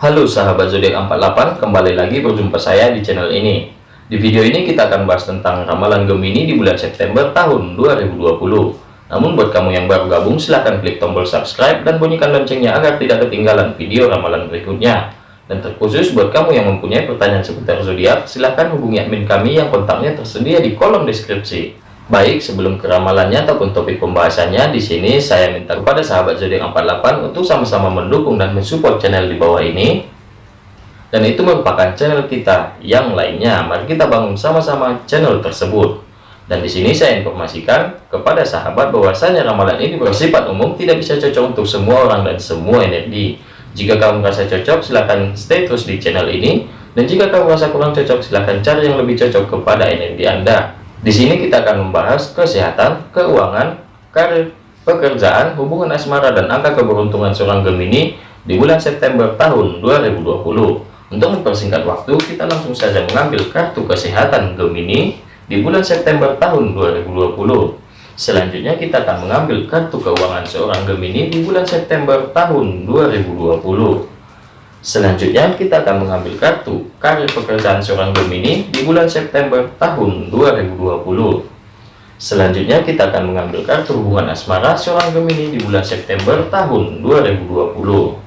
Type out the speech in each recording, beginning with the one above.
Halo sahabat zodiak 48, kembali lagi berjumpa saya di channel ini. Di video ini kita akan bahas tentang ramalan Gemini di bulan September tahun 2020. Namun buat kamu yang baru gabung silahkan klik tombol subscribe dan bunyikan loncengnya agar tidak ketinggalan video ramalan berikutnya. Dan terkhusus buat kamu yang mempunyai pertanyaan seputar zodiak, silahkan hubungi admin kami yang kontaknya tersedia di kolom deskripsi. Baik, sebelum ke ramalannya ataupun topik pembahasannya, di sini saya minta kepada sahabat zodiak 48 untuk sama-sama mendukung dan mensupport channel di bawah ini. Dan itu merupakan channel kita yang lainnya. Mari kita bangun sama-sama channel tersebut. Dan di sini saya informasikan kepada sahabat bahwasanya ramalan ini bersifat umum, tidak bisa cocok untuk semua orang dan semua energi. Jika kamu merasa cocok, silahkan stay terus di channel ini. Dan jika kamu merasa kurang cocok, silahkan cari yang lebih cocok kepada energi Anda. Di sini kita akan membahas kesehatan, keuangan, karir, pekerjaan, hubungan asmara, dan angka keberuntungan seorang Gemini di bulan September tahun 2020. Untuk mempersingkat waktu, kita langsung saja mengambil kartu kesehatan Gemini di bulan September tahun 2020. Selanjutnya kita akan mengambil kartu keuangan seorang Gemini di bulan September tahun 2020. Selanjutnya kita akan mengambil kartu karir pekerjaan seorang Gemini di bulan September tahun 2020. Selanjutnya kita akan mengambil kartu hubungan asmara seorang Gemini di bulan September tahun 2020.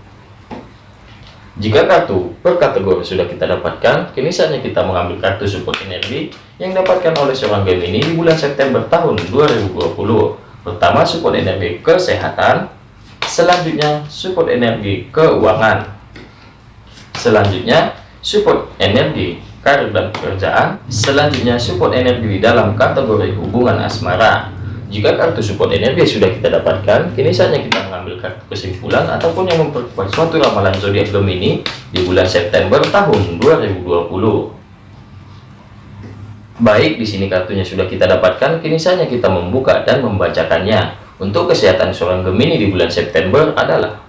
Jika kartu per kategori sudah kita dapatkan, kini saatnya kita mengambil kartu support energi yang dapatkan oleh seorang Gemini di bulan September tahun 2020. Pertama support energi kesehatan, selanjutnya support energi keuangan, Selanjutnya, support energi, karir dan pekerjaan. Selanjutnya, support energi dalam kategori hubungan asmara. Jika kartu support energi sudah kita dapatkan, kini saatnya kita mengambil kartu kesimpulan ataupun yang memperkuat suatu ramalan zodiak Gemini di bulan September tahun 2020. Baik, di sini kartunya sudah kita dapatkan, kini saatnya kita membuka dan membacakannya. Untuk kesehatan seorang Gemini di bulan September adalah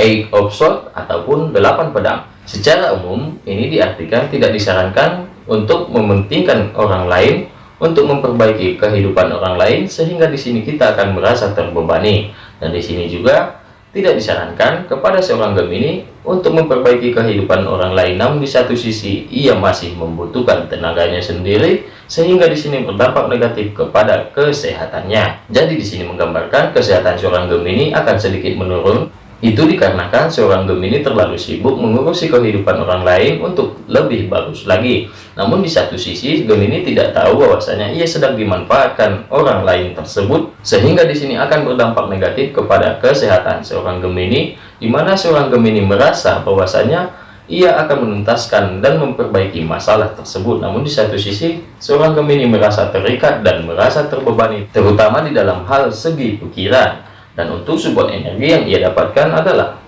eight of sword ataupun delapan pedang. Secara umum, ini diartikan tidak disarankan untuk mementingkan orang lain untuk memperbaiki kehidupan orang lain sehingga di sini kita akan merasa terbebani. Dan di sini juga tidak disarankan kepada seorang Gemini untuk memperbaiki kehidupan orang lain namun di satu sisi ia masih membutuhkan tenaganya sendiri sehingga di sini berdampak negatif kepada kesehatannya. Jadi di sini menggambarkan kesehatan seorang Gemini akan sedikit menurun itu dikarenakan seorang Gemini terlalu sibuk mengurusi kehidupan orang lain untuk lebih bagus lagi. Namun di satu sisi Gemini tidak tahu bahwasanya ia sedang dimanfaatkan orang lain tersebut sehingga di sini akan berdampak negatif kepada kesehatan seorang Gemini di mana seorang Gemini merasa bahwasanya ia akan menuntaskan dan memperbaiki masalah tersebut. Namun di satu sisi seorang Gemini merasa terikat dan merasa terbebani terutama di dalam hal segi pikiran dan untuk support energi yang ia dapatkan adalah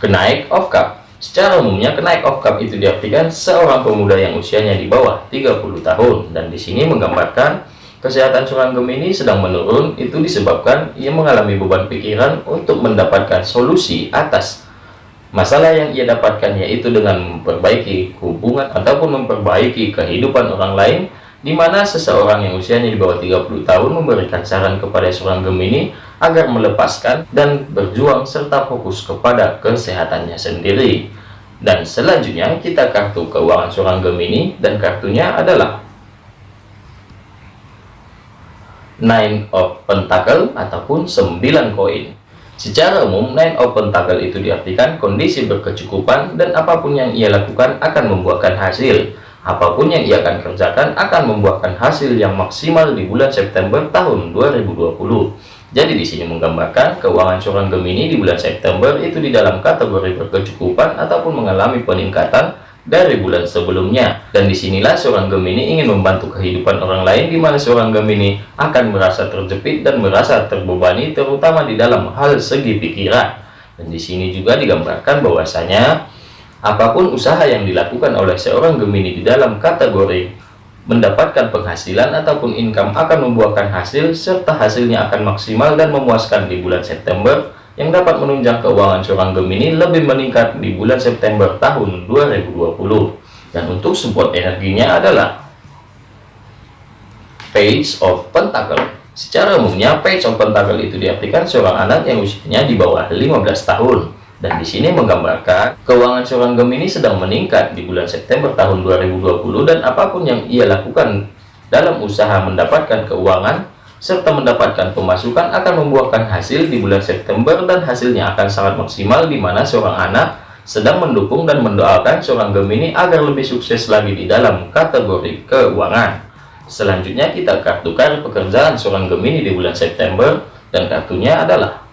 kenaik of cup. Secara umumnya kenaik of cup itu diartikan seorang pemuda yang usianya di bawah 30 tahun. Dan di sini menggambarkan kesehatan seorang Gemini sedang menurun. Itu disebabkan ia mengalami beban pikiran untuk mendapatkan solusi atas masalah yang ia dapatkan yaitu dengan memperbaiki hubungan ataupun memperbaiki kehidupan orang lain di mana seseorang yang usianya di bawah 30 tahun memberikan saran kepada seorang Gemini agar melepaskan dan berjuang serta fokus kepada kesehatannya sendiri. Dan selanjutnya kita kartu keuangan seorang Gemini dan kartunya adalah Nine of Pentacle ataupun 9 koin. Secara umum, Nine of Pentacle itu diartikan kondisi berkecukupan dan apa pun yang ia lakukan akan membuahkan hasil apa pun yang ia akan kerjakan akan membuahkan hasil yang maksimal di bulan September tahun 2020 jadi di sini menggambarkan keuangan seorang Gemini di bulan September itu di dalam kategori berkecukupan ataupun mengalami peningkatan dari bulan sebelumnya. Dan di sinilah seorang Gemini ingin membantu kehidupan orang lain di mana seorang Gemini akan merasa terjepit dan merasa terbebani terutama di dalam hal segi pikiran. Dan di sini juga digambarkan bahwasanya Apa pun usaha yang dilakukan oleh seorang Gemini di dalam kategori mendapatkan penghasilan ataupun income akan membuahkan hasil serta hasilnya akan maksimal dan memuaskan di bulan September yang dapat menunjang keuangan seorang Gemini lebih meningkat di bulan September tahun 2020 dan untuk support energinya adalah Page of Pentacle Secara umumnya, page of pentacle itu diartikan seorang anak yang usianya di bawah 15 tahun. Dan di sini menggambarkan keuangan seorang Gemini sedang meningkat di bulan September tahun 2020 dan apa pun yang ia lakukan dalam usaha mendapatkan keuangan serta mendapatkan pemasukan akan membuahkan hasil di bulan September dan hasilnya akan sangat maksimal di mana seorang anak sedang mendukung dan mendoakan seorang Gemini agar lebih sukses lagi di dalam kategori keuangan. Selanjutnya kita kartu kartu pekerjaan seorang Gemini di bulan September dan kartunya adalah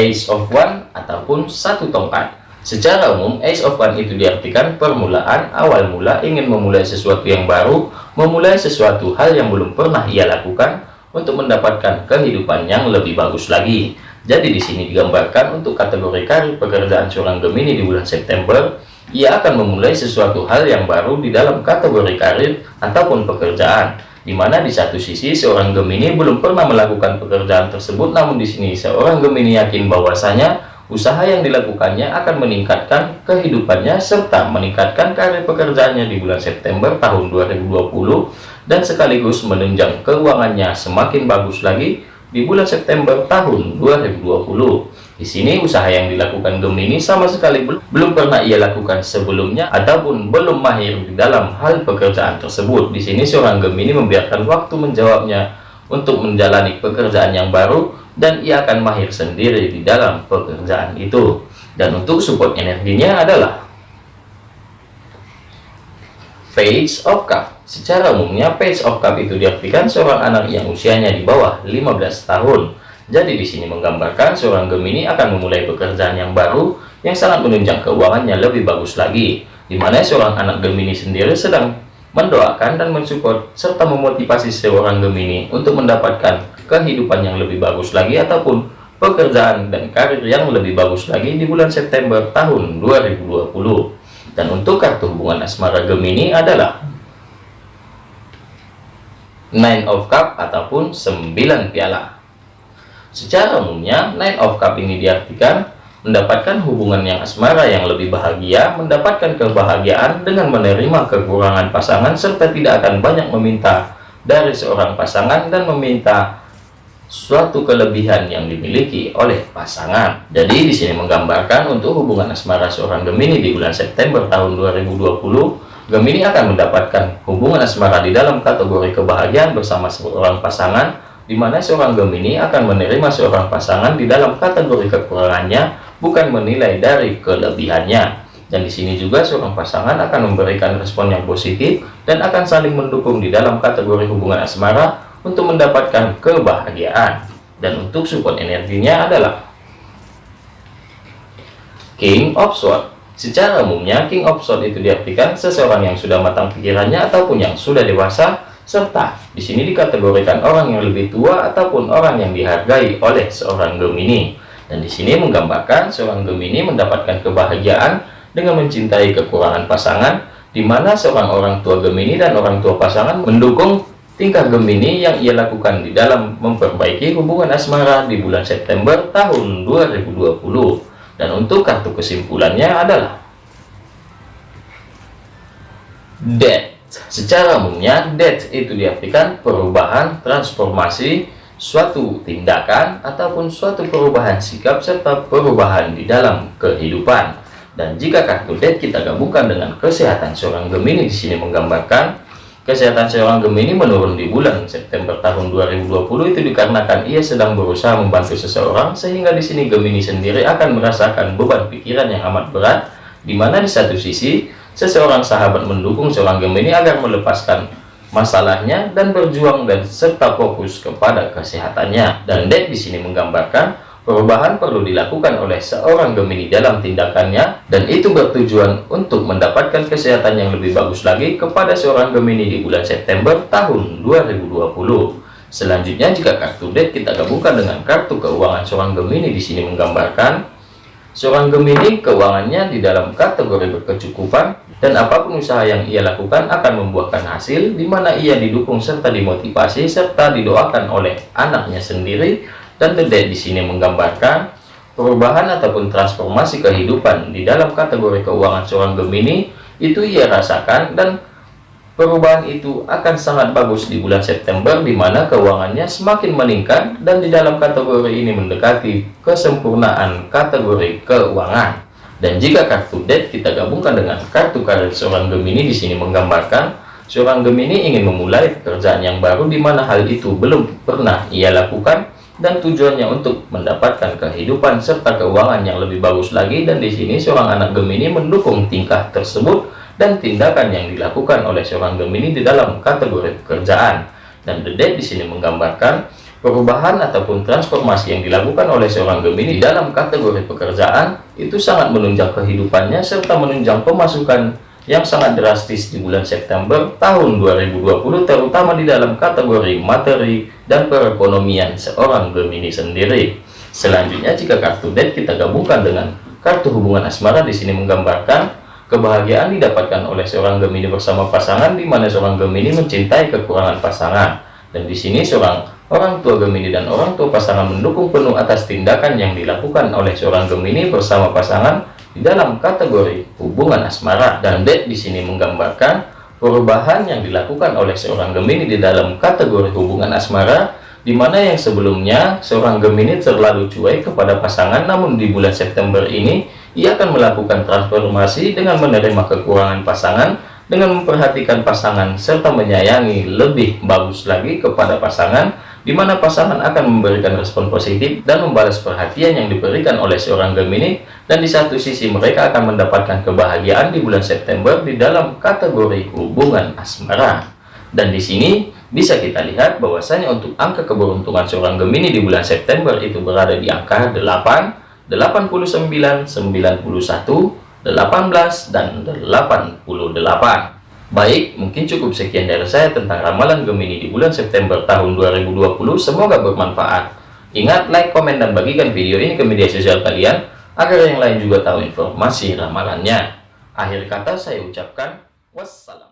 Ace of One ataupun satu tongkat. Secara umum, Ace of One itu diartikan permulaan, awal mula ingin memulai sesuatu yang baru, memulai sesuatu hal yang belum pernah ia lakukan untuk mendapatkan kehidupan yang lebih bagus lagi. Jadi di sini digambarkan untuk kategori karir pekerjaan seorang Gemini di bulan September, ia akan memulai sesuatu hal yang baru di dalam kategori karir ataupun pekerjaan di mana di satu sisi seorang Gemini belum pernah melakukan pekerjaan tersebut namun di sini seorang Gemini yakin bahwasanya usaha yang dilakukannya akan meningkatkan kehidupannya serta meningkatkan karir pekerjaannya di bulan September tahun 2020 dan sekaligus menunjang keuangannya semakin bagus lagi di bulan September tahun 2020 di sini usaha yang dilakukan Gemini sama sekali belum pernah ia lakukan sebelumnya ataupun belum mahir di dalam hal pekerjaan tersebut. Di sini seorang Gemini membiarkan waktu menjawabnya untuk menjalani pekerjaan yang baru dan ia akan mahir sendiri di dalam pekerjaan itu. Dan untuk support energinya adalah Page of Cup. Secara umumnya Page of Cup itu diartikan seorang anak yang usianya di bawah 15 tahun jadi di sini menggambarkan seorang Gemini akan memulai pekerjaan yang baru yang sangat menunjang keuangannya lebih bagus lagi. Di mana seorang anak Gemini sendiri sedang mendoakan dan mensupport serta memotivasi seorang Gemini untuk mendapatkan kehidupan yang lebih bagus lagi ataupun pekerjaan dan karir yang lebih bagus lagi di bulan September tahun 2020. Dan untuk kartu hubungan asmara Gemini adalah Nine of Cup ataupun 9 piala. Secara umumnya, Nine of Cup ini diartikan mendapatkan hubungan yang asmara yang lebih bahagia, mendapatkan kebahagiaan dengan menerima kekurangan pasangan, serta tidak akan banyak meminta dari seorang pasangan dan meminta suatu kelebihan yang dimiliki oleh pasangan. Jadi di sini menggambarkan untuk hubungan asmara seorang Gemini di bulan September tahun 2020, Gemini akan mendapatkan hubungan asmara di dalam kategori kebahagiaan bersama seorang pasangan di mana seorang Gemini akan menerima seorang pasangan di dalam kategori kekurangannya, bukan menilai dari kelebihannya. Dan di sini juga seorang pasangan akan memberikan respon yang positif dan akan saling mendukung di dalam kategori hubungan asmara untuk mendapatkan kebahagiaan. Dan untuk support energinya adalah King of Swords. Secara umumnya, King of Swords itu diartikan seseorang yang sudah matang pikirannya ataupun yang sudah dewasa serta di sini dikategorikan orang yang lebih tua ataupun orang yang dihargai oleh seorang Gemini. Dan di sini menggambarkan seorang Gemini mendapatkan kebahagiaan dengan mencintai kekurangan pasangan, di mana seorang orang tua Gemini dan orang tua pasangan mendukung tingkah Gemini yang ia lakukan di dalam memperbaiki hubungan asmara di bulan September tahun 2020. Dan untuk kartu kesimpulannya adalah Death Secara umumnya, death itu diartikan perubahan, transformasi, suatu tindakan, ataupun suatu perubahan sikap, serta perubahan di dalam kehidupan. Dan jika kartu death kita gabungkan dengan kesehatan seorang Gemini di sini menggambarkan kesehatan seorang Gemini menurun di bulan September tahun 2020 itu dikarenakan ia sedang berusaha membantu seseorang sehingga di sini Gemini sendiri akan merasakan beban pikiran yang amat berat di mana di satu sisi seseorang sahabat mendukung seorang Gemini agar melepaskan masalahnya dan berjuang dan serta fokus kepada kesehatannya. Dan Deck di sini menggambarkan perubahan perlu dilakukan oleh seorang Gemini dalam tindakannya dan itu bertujuan untuk mendapatkan kesehatan yang lebih bagus lagi kepada seorang Gemini di bulan September tahun 2020. Selanjutnya jika kartu deck kita gabungkan dengan kartu keuangan seorang Gemini di sini menggambarkan Seorang Gemini keuangannya di dalam kategori berkecukupan dan apa pun usaha yang ia lakukan akan membuahkan hasil di mana ia didukung serta dimotivasi serta didoakan oleh anaknya sendiri dan Dead di sini menggambarkan perubahan ataupun transformasi kehidupan di dalam kategori keuangan seorang Gemini itu ia rasakan dan perubahan itu akan sangat bagus di bulan September di mana keuangannya semakin meningkat dan di dalam kategori ini mendekati kesempurnaan kategori keuangan. Dan jika kartu debt kita gabungkan dengan kartu karir seorang Gemini di sini menggambarkan seorang Gemini ingin memulai pekerjaan yang baru di mana hal itu belum pernah ia lakukan dan tujuannya untuk mendapatkan kehidupan serta keuangan yang lebih bagus lagi. Dan di sini seorang anak Gemini mendukung tingkah tersebut dan tindakan yang dilakukan oleh seorang Gemini di dalam kategori pekerjaan. Dan the debt di sini menggambarkan Perubahan ataupun transformasi yang dilakukan oleh seorang Gemini dalam kategori pekerjaan itu sangat menunjang kehidupannya serta menunjang pemasukan yang sangat drastis di bulan September tahun 2020 terutama di dalam kategori materi dan perekonomian seorang Gemini sendiri. Selanjutnya jika kartu debt kita gabungkan dengan kartu hubungan asmara di sini menggambarkan kebahagiaan didapatkan oleh seorang Gemini bersama pasangan di mana seorang Gemini mencintai kekurangan pasangan dan di sini seorang Orang tua Gemini dan orang tua pasangan mendukung penuh atas tindakan yang dilakukan oleh seorang Gemini bersama pasangan di dalam kategori hubungan asmara. Dan dead di sini menggambarkan perubahan yang dilakukan oleh seorang Gemini di dalam kategori hubungan asmara di mana yang sebelumnya seorang Gemini terlalu cuek kepada pasangan namun di bulan September ini ia akan melakukan transformasi dengan menerima kekurangan pasangan dengan memperhatikan pasangan serta menyayangi lebih bagus lagi kepada pasangan di mana pasangan akan memberikan respon positif dan membalas perhatian yang diberikan oleh seorang Gemini dan di satu sisi mereka akan mendapatkan kebahagiaan di bulan September di dalam kategori hubungan asmara. Dan di sini bisa kita lihat bahwasanya untuk angka keberuntungan seorang Gemini di bulan September itu berada di angka 8 89 91 18 dan 88 Baik, mungkin cukup sekian dari saya tentang ramalan Gemini di bulan September tahun 2020. Semoga bermanfaat. Ingat, like, komen, dan bagikan video ini ke media sosial kalian agar yang lain juga tahu informasi ramalannya. Akhir kata saya ucapkan wassalam.